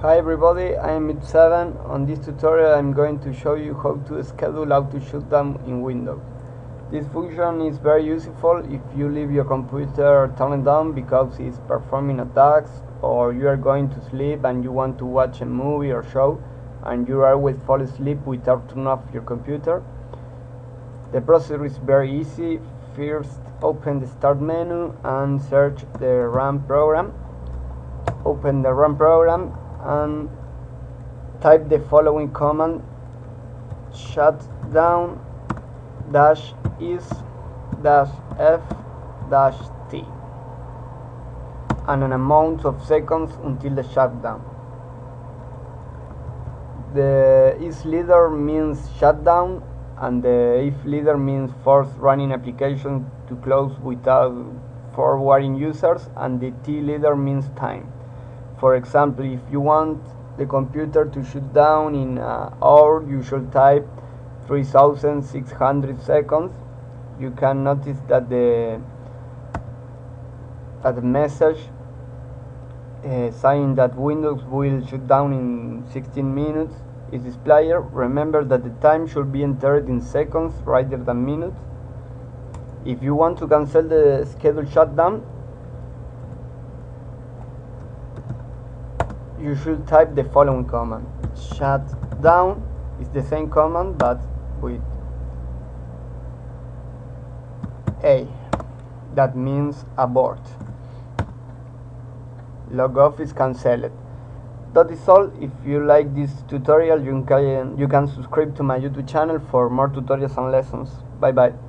Hi everybody, I am Mid7. On this tutorial I'm going to show you how to schedule how to auto shutdown in Windows. This function is very useful if you leave your computer turned on because it's performing attacks or you are going to sleep and you want to watch a movie or show and you always fall asleep without turning off your computer. The procedure is very easy. First open the start menu and search the run program. Open the run program and type the following command shutdown dash is dash f dash t and an amount of seconds until the shutdown. The is leader means shutdown and the if leader means force running application to close without forwarding users and the T leader means time. For example, if you want the computer to shut down in an hour, you should type 3600 seconds. You can notice that the that the message uh, saying that Windows will shut down in 16 minutes is displayed. Remember that the time should be entered in seconds rather than minutes. If you want to cancel the scheduled shutdown, you should type the following command. Shutdown is the same command but with a. That means abort. Log off is cancelled. That is all. If you like this tutorial you can you can subscribe to my youtube channel for more tutorials and lessons. Bye bye